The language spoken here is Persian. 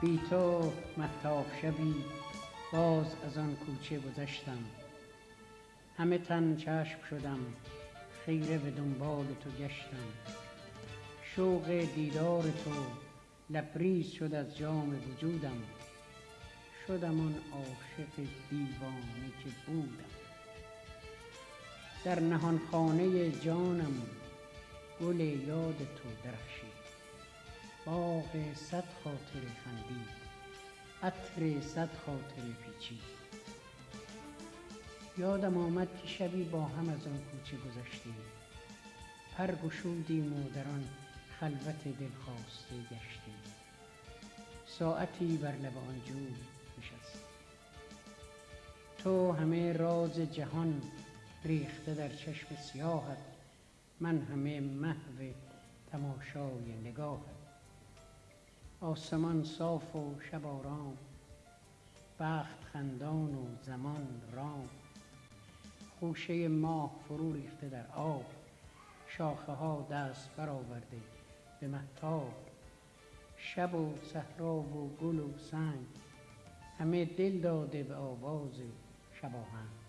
بی تو مهتاب شبی باز از آن کوچه گذشتم همه تن چشم شدم خیره به دنبال تو گشتم شوق دیدار تو لبریز شد از جام وجودم شدم آن عاشق دیوانه که بودم در نهانخانه جانم گل یاد تو درخشید. باغ صد خاطره خندید. عطر صد خاطره پیچید. یادم آمد که شبی با هم از آن کوچه گذشتیم. پر گشودیم و در آن خلوت دلخواسته گشتیم. ساعتی بر لب آن جوی نشستیم. تو همه راز جهان ریخته در چشم سیاهت. من همه محو تماشای نگاهت آسمان صاف و شب آرام بخت خندان و زمان رام. خوشه ماه فرو ریخته در آب شاخه ها دست برآورده به مهتاب. شب و صحرا و گل و سنگ همه دل داده به آواز شب آهنگ